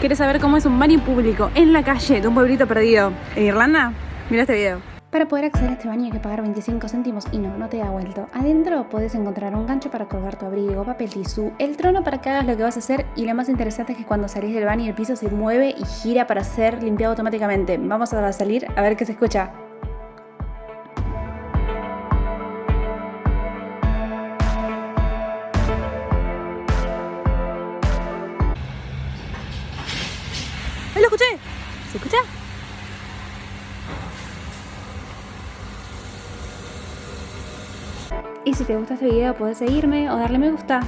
¿Quieres saber cómo es un baño público en la calle de un pueblito perdido en Irlanda? Mira este video. Para poder acceder a este baño hay que pagar 25 céntimos y no, no te da vuelto. Adentro puedes encontrar un gancho para colgar tu abrigo, papel tisú, el trono para que hagas lo que vas a hacer y lo más interesante es que cuando salís del baño el piso se mueve y gira para ser limpiado automáticamente. Vamos a salir a ver qué se escucha. Escuché! ¿Se escucha? Y si te gusta este video puedes seguirme o darle me gusta.